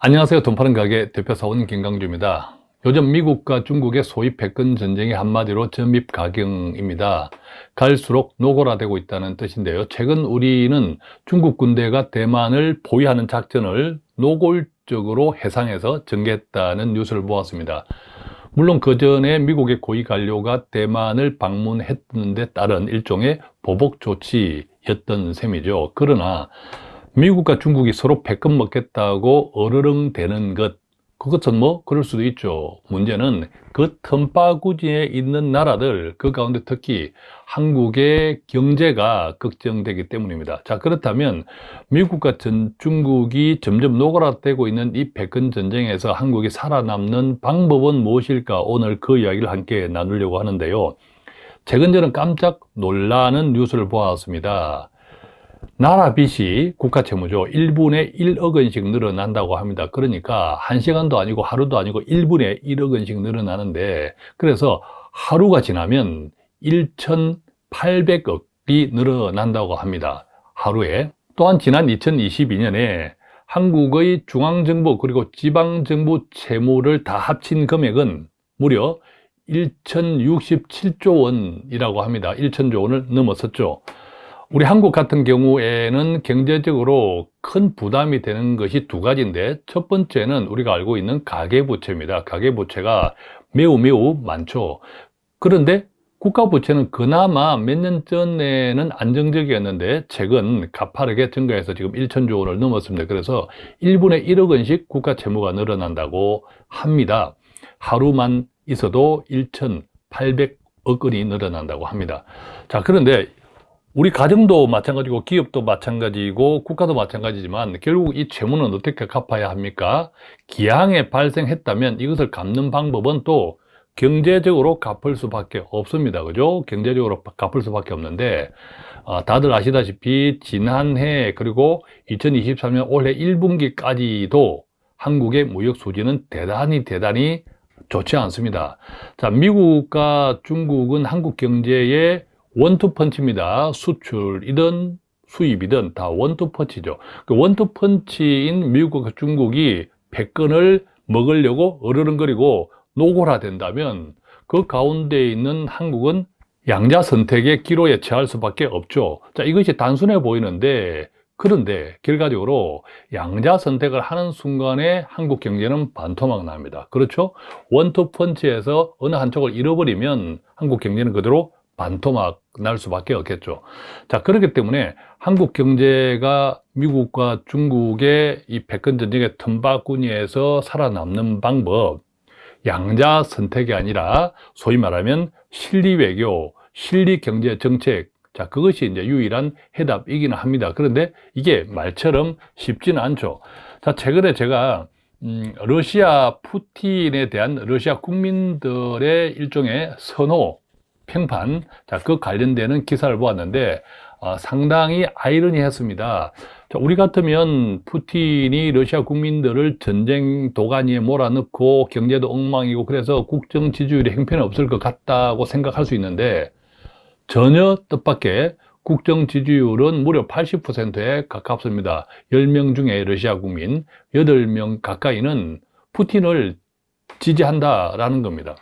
안녕하세요. 돈 파는 가게 대표사원 김강주입니다. 요즘 미국과 중국의 소위 패권 전쟁이 한마디로 점입 가경입니다. 갈수록 노골화되고 있다는 뜻인데요. 최근 우리는 중국 군대가 대만을 포위하는 작전을 노골적으로 해상에서 전개했다는 뉴스를 보았습니다. 물론 그 전에 미국의 고위 관료가 대만을 방문했는데 따른 일종의 보복 조치였던 셈이죠. 그러나 미국과 중국이 서로 패권 먹겠다고 어르렁 대는 것. 그것은 뭐 그럴 수도 있죠. 문제는 그 틈바구니에 있는 나라들 그 가운데 특히 한국의 경제가 걱정되기 때문입니다. 자 그렇다면 미국과 전, 중국이 점점 노골화되고 있는 이 패권 전쟁에서 한국이 살아남는 방법은 무엇일까? 오늘 그 이야기를 함께 나누려고 하는데요. 최근 저는 깜짝 놀라는 뉴스를 보았습니다 나라 빚이 국가 채무죠. 1분에 1억 원씩 늘어난다고 합니다. 그러니까 1시간도 아니고 하루도 아니고 1분에 1억 원씩 늘어나는데 그래서 하루가 지나면 1,800억이 늘어난다고 합니다. 하루에. 또한 지난 2022년에 한국의 중앙정부 그리고 지방정부 채무를 다 합친 금액은 무려 1,067조 원이라고 합니다. 1,000조 원을 넘었었죠 우리 한국 같은 경우에는 경제적으로 큰 부담이 되는 것이 두 가지인데 첫 번째는 우리가 알고 있는 가계부채입니다. 가계부채가 매우 매우 많죠. 그런데 국가부채는 그나마 몇 년 전에는 안정적이었는데 최근 가파르게 증가해서 지금 1천조 원을 넘었습니다. 그래서 1분에 1억 원씩 국가 채무가 늘어난다고 합니다. 하루만 있어도 1,800억 원이 늘어난다고 합니다. 자 그런데 우리 가정도 마찬가지고 기업도 마찬가지고 국가도 마찬가지지만 결국 이 채무는 어떻게 갚아야 합니까? 기항에 발생했다면 이것을 갚는 방법은 또 경제적으로 갚을 수밖에 없습니다. 그죠? 경제적으로 갚을 수밖에 없는데 어, 다들 아시다시피 지난해 그리고 2023년 올해 1분기까지도 한국의 무역 수지는 대단히 대단히 좋지 않습니다. 자, 미국과 중국은 한국 경제에 원투펀치입니다. 수출이든 수입이든 다 원투펀치죠. 그 원투펀치인 미국과 중국이 패권을 먹으려고 어르렁거리고 노골화된다면 그 가운데 있는 한국은 양자 선택의 기로에 처할 수밖에 없죠. 자, 이것이 단순해 보이는데 그런데 결과적으로 양자 선택을 하는 순간에 한국 경제는 반토막 납니다. 그렇죠? 원투펀치에서 어느 한쪽을 잃어버리면 한국 경제는 그대로 반토막 날 수밖에 없겠죠. 자, 그렇기 때문에 한국 경제가 미국과 중국의 이 패권 전쟁의 틈바구니에서 살아남는 방법, 양자 선택이 아니라 소위 말하면 실리 외교, 실리 경제 정책, 자, 그것이 이제 유일한 해답이기는 합니다. 그런데 이게 말처럼 쉽지는 않죠. 자, 최근에 제가 음, 러시아 푸틴에 대한 러시아 국민들의 일종의 선호, 평판. 자, 그 관련되는 기사를 보았는데 어, 상당히 아이러니했습니다. 자, 우리 같으면 푸틴이 러시아 국민들을 전쟁 도가니에 몰아넣고 경제도 엉망이고 그래서 국정 지지율이 행편이 없을 것 같다고 생각할 수 있는데 전혀 뜻밖의 국정 지지율은 무려 80%에 가깝습니다. 10명 중에 러시아 국민 8명 가까이는 푸틴을 지지한다라는 겁니다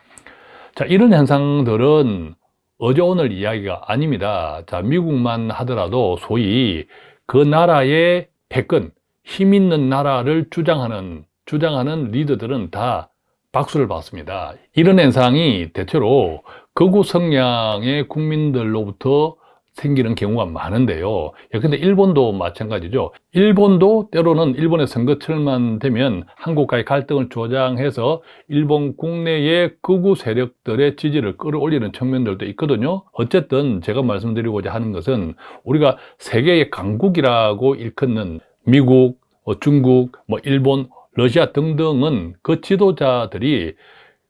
자, 이런 현상들은 어제 오늘 이야기가 아닙니다. 자, 미국만 하더라도 소위 그 나라의 패권, 힘 있는 나라를 주장하는, 주장하는 리더들은 다 박수를 받습니다. 이런 현상이 대체로 극우 성향의 국민들로부터 생기는 경우가 많은데요. 예, 근데 일본도 마찬가지죠. 일본도 때로는 일본의 선거철만 되면 한국과의 갈등을 조장해서 일본 국내의 극우 세력들의 지지를 끌어올리는 측면들도 있거든요. 어쨌든 제가 말씀드리고자 하는 것은 우리가 세계의 강국이라고 일컫는 미국, 뭐 중국, 뭐 일본, 러시아 등등은 그 지도자들이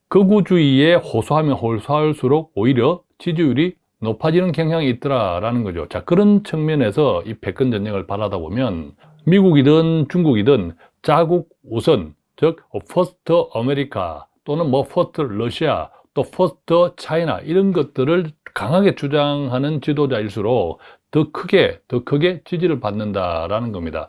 극우주의에 호소하면 호소할수록 오히려 지지율이 높아지는 경향이 있더라라는 거죠. 자, 그런 측면에서 이 패권 전쟁을 바라다 보면 미국이든 중국이든 자국 우선, 즉 first America 또는 뭐 first Russia 또 first China 이런 것들을 강하게 주장하는 지도자일수록 더 크게 더 크게 지지를 받는다라는 겁니다.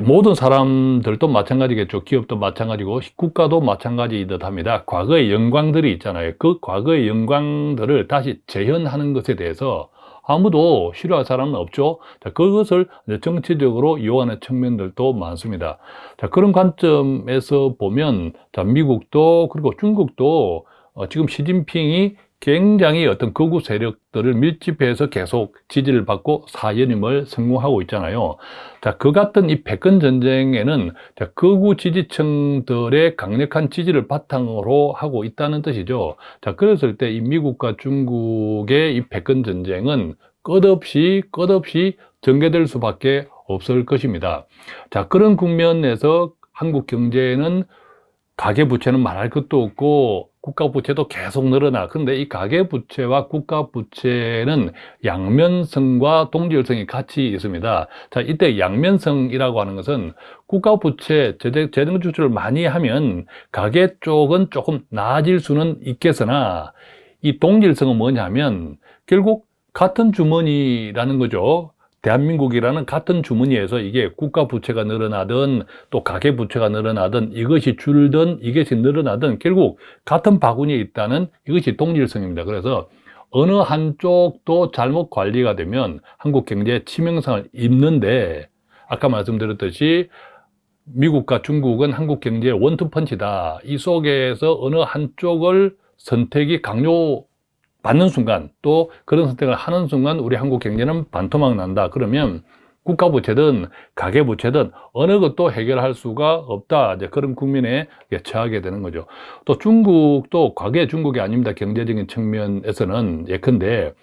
모든 사람들도 마찬가지겠죠. 기업도 마찬가지고 국가도 마찬가지듯 합니다. 과거의 영광들이 있잖아요. 그 과거의 영광들을 다시 재현하는 것에 대해서 아무도 싫어할 사람은 없죠. 자, 그것을 정치적으로 이용하는 측면들도 많습니다. 자, 그런 관점에서 보면 자, 미국도 그리고 중국도 어, 지금 시진핑이 굉장히 어떤 극우 세력들을 밀집해서 계속 지지를 받고 사연임을 성공하고 있잖아요. 자, 그 같은 이 백건 전쟁에는 자, 극우 지지층들의 강력한 지지를 바탕으로 하고 있다는 뜻이죠. 자, 그랬을 때 이 미국과 중국의 이 백건 전쟁은 끝없이 끝없이 전개될 수밖에 없을 것입니다. 자, 그런 국면에서 한국 경제는 가계부채는 말할 것도 없고 국가부채도 계속 늘어나. 그런데 이 가계부채와 국가부채는 양면성과 동질성이 같이 있습니다. 자 이때 양면성이라고 하는 것은 국가부채 재정지출을 많이 하면 가계 쪽은 조금 나아질 수는 있겠으나 이 동질성은 뭐냐면 결국 같은 주머니라는 거죠 대한민국이라는 같은 주머니에서 이게 국가 부채가 늘어나든 또 가계 부채가 늘어나든 이것이 줄든 이것이 늘어나든 결국 같은 바구니에 있다는 이것이 동질성입니다. 그래서 어느 한쪽도 잘못 관리가 되면 한국 경제에 치명상을 입는데 아까 말씀드렸듯이 미국과 중국은 한국 경제의 원투펀치다. 이 속에서 어느 한쪽을 선택이 강요 받는 순간 또 그런 선택을 하는 순간 우리 한국 경제는 반토막 난다. 그러면 국가 부채든 가계 부채든 어느 것도 해결할 수가 없다. 이제 그런 국민에 처하게 되는 거죠. 또 중국도 과거의 중국이 아닙니다. 경제적인 측면에서는 예컨대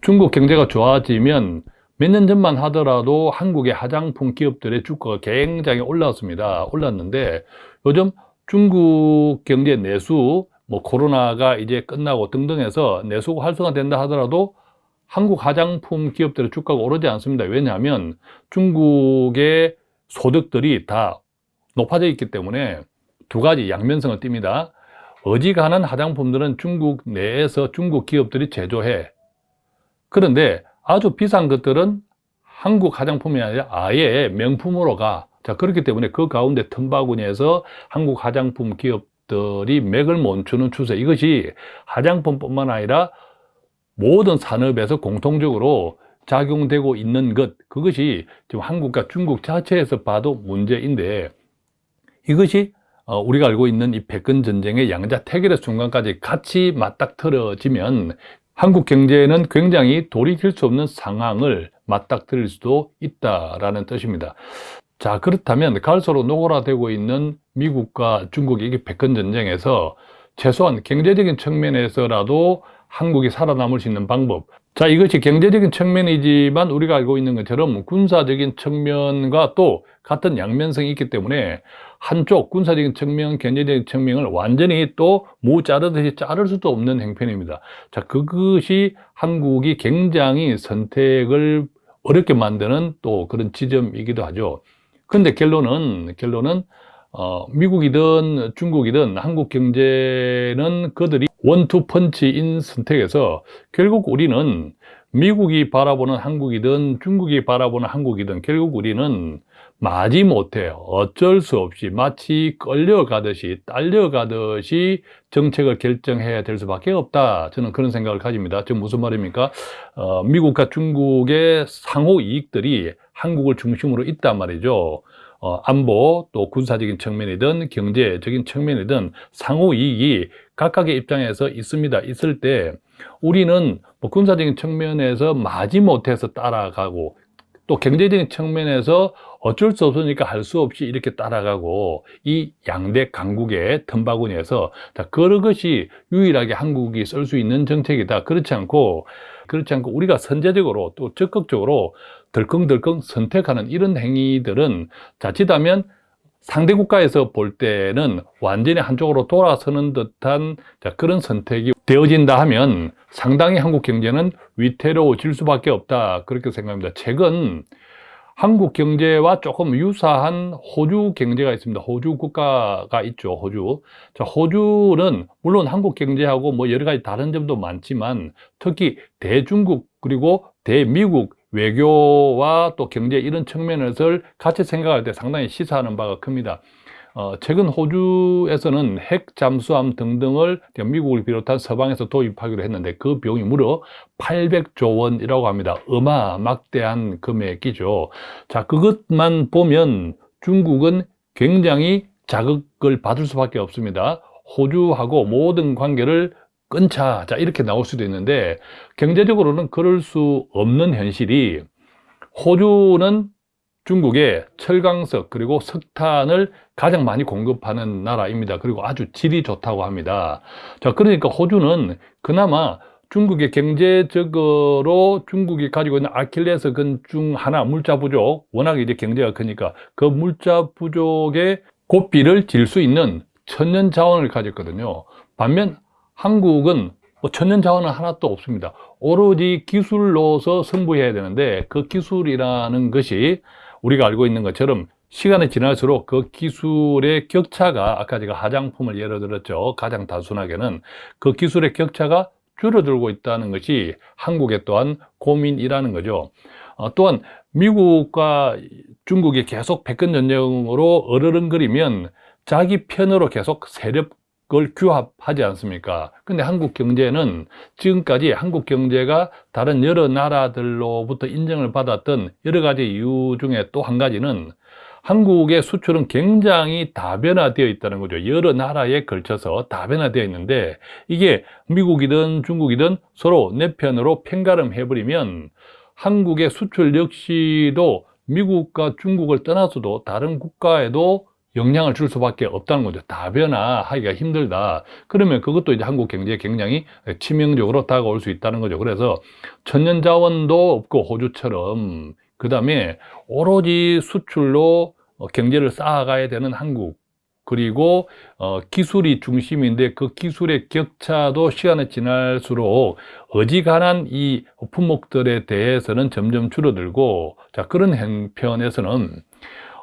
중국 경제가 좋아지면 몇 년 전만 하더라도 한국의 화장품 기업들의 주가가 굉장히 올랐습니다. 올랐는데 요즘 중국 경제 내수 뭐 코로나가 이제 끝나고 등등 해서 내수가 활성화 된다 하더라도 한국 화장품 기업들의 주가가 오르지 않습니다. 왜냐하면 중국의 소득들이 다 높아져 있기 때문에 두 가지 양면성을 띱니다. 어지간한 화장품들은 중국 내에서 중국 기업들이 제조해. 그런데 아주 비싼 것들은 한국 화장품이 아니라 아예 명품으로 가. 자, 그렇기 때문에 그 가운데 틈바구니에서 한국 화장품 기업 들이 맥을 멈추는 추세 이것이 화장품뿐만 아니라 모든 산업에서 공통적으로 작용되고 있는 것 그것이 지금 한국과 중국 자체에서 봐도 문제인데 이것이 어, 우리가 알고 있는 이 백건 전쟁의 양자 태결의 순간까지 같이 맞닥뜨려지면 한국 경제는 굉장히 돌이킬 수 없는 상황을 맞닥뜨릴 수도 있다라는 뜻입니다. 자 그렇다면 갈수록 노골화되고 있는 미국과 중국의 이 백건 전쟁에서 최소한 경제적인 측면에서라도 한국이 살아남을 수 있는 방법 자 이것이 경제적인 측면이지만 우리가 알고 있는 것처럼 군사적인 측면과 또 같은 양면성이 있기 때문에 한쪽 군사적인 측면, 경제적인 측면을 완전히 또 무 자르듯이 자를 수도 없는 행편입니다. 자, 그것이 한국이 굉장히 선택을 어렵게 만드는 또 그런 지점이기도 하죠. 근데 결론은 결론은 어, 미국이든 중국이든 한국 경제는 그들이 원투 펀치인 선택에서 결국 우리는 미국이 바라보는 한국이든 중국이 바라보는 한국이든 결국 우리는 마지못해 어쩔 수 없이 마치 끌려가듯이 딸려가듯이 정책을 결정해야 될 수밖에 없다. 저는 그런 생각을 가집니다. 지금 무슨 말입니까? 어, 미국과 중국의 상호 이익들이 한국을 중심으로 있단 말이죠. 어, 안보 또 군사적인 측면이든 경제적인 측면이든 상호 이익이 각각의 입장에서 있습니다. 있을 때 우리는 뭐 군사적인 측면에서 마지못해서 따라가고 또 경제적인 측면에서 어쩔 수 없으니까 할 수 없이 이렇게 따라가고 이 양대 강국의 틈바구니에서 그런 것이 유일하게 한국이 쓸 수 있는 정책이다. 그렇지 않고 그렇지 않고 우리가 선제적으로 또 적극적으로 덜컹덜컹 선택하는 이런 행위들은 자칫하면 상대 국가에서 볼 때는 완전히 한쪽으로 돌아서는 듯한 그런 선택이 되어진다 하면 상당히 한국 경제는 위태로워질 수밖에 없다. 그렇게 생각합니다. 최근 한국 경제와 조금 유사한 호주 경제가 있습니다 호주 국가가 있죠 호주 자, 호주는 물론 한국 경제하고 뭐 여러 가지 다른 점도 많지만 특히 대중국 그리고 대미국 외교와 또 경제 이런 측면에서 같이 생각할 때 상당히 시사하는 바가 큽니다. 어, 최근 호주에서는 핵 잠수함 등등을 미국을 비롯한 서방에서 도입하기로 했는데 그 비용이 무려 800조 원이라고 합니다. 어마막대한 금액이죠. 자, 그것만 보면 중국은 굉장히 자극을 받을 수밖에 없습니다. 호주하고 모든 관계를 끊자. 자, 이렇게 나올 수도 있는데 경제적으로는 그럴 수 없는 현실이 호주는 중국에 철강석 그리고 석탄을 가장 많이 공급하는 나라입니다. 그리고 아주 질이 좋다고 합니다. 자, 그러니까 호주는 그나마 중국의 경제적으로 중국이 가지고 있는 아킬레스 건 중 하나 물자 부족 워낙 이제 경제가 크니까 그 물자 부족의 고삐를 질 수 있는 천연 자원을 가졌거든요. 반면 한국은 뭐 천연 자원은 하나도 없습니다. 오로지 기술로서 승부해야 되는데 그 기술이라는 것이 우리가 알고 있는 것처럼 시간이 지날수록 그 기술의 격차가 아까 제가 화장품을 예로 들었죠. 가장 단순하게는 그 기술의 격차가 줄어들고 있다는 것이 한국의 또한 고민이라는 거죠. 어, 또한 미국과 중국이 계속 백근 전쟁으로 어르렁거리면 자기 편으로 계속 세력 을 규합하지 않습니까? 근데 한국 경제는 지금까지 한국 경제가 다른 여러 나라들로부터 인정을 받았던 여러 가지 이유 중에 또 한 가지는 한국의 수출은 굉장히 다변화되어 있다는 거죠. 여러 나라에 걸쳐서 다변화되어 있는데 이게 미국이든 중국이든 서로 내 편으로 편가름 해 버리면 한국의 수출 역시도 미국과 중국을 떠나서도 다른 국가에도 영향을 줄 수밖에 없다는 거죠. 다변화하기가 힘들다. 그러면 그것도 이제 한국 경제에 굉장히 치명적으로 다가올 수 있다는 거죠. 그래서 천연 자원도 없고 호주처럼 그 다음에 오로지 수출로 어, 경제를 쌓아가야 되는 한국 그리고 어, 기술이 중심인데 그 기술의 격차도 시간이 지날수록 어지간한 이 품목들에 대해서는 점점 줄어들고 자 그런 형편에서는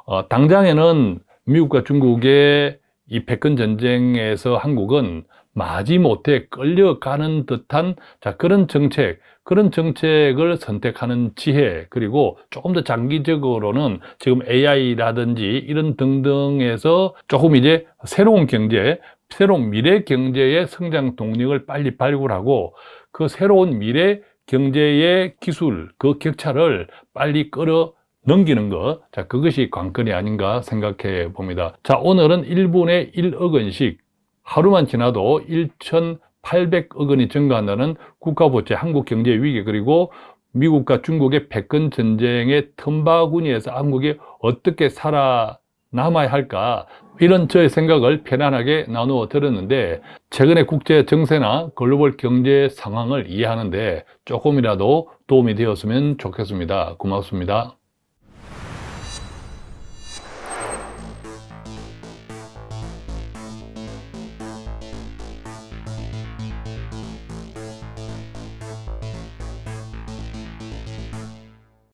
어, 당장에는 미국과 중국의 이 백근 전쟁에서 한국은 마지못해 끌려가는 듯한 자 그런 정책 그런 정책을 선택하는 지혜 그리고 조금 더 장기적으로는 지금 AI라든지 이런 등등에서 조금 이제 새로운 경제 새로운 미래 경제의 성장 동력을 빨리 발굴하고 그 새로운 미래 경제의 기술 그 격차를 빨리 끌어 넘기는 것, 자, 그것이 관건이 아닌가 생각해 봅니다. 자, 오늘은 1분에 1억 원씩 하루만 지나도 1,800억 원이 증가한다는 국가부채, 한국 경제 위기, 그리고 미국과 중국의 백근 전쟁의 틈바구니에서 한국이 어떻게 살아남아야 할까 이런 저의 생각을 편안하게 나누어 들었는데 최근의 국제 정세나 글로벌 경제 상황을 이해하는데 조금이라도 도움이 되었으면 좋겠습니다. 고맙습니다.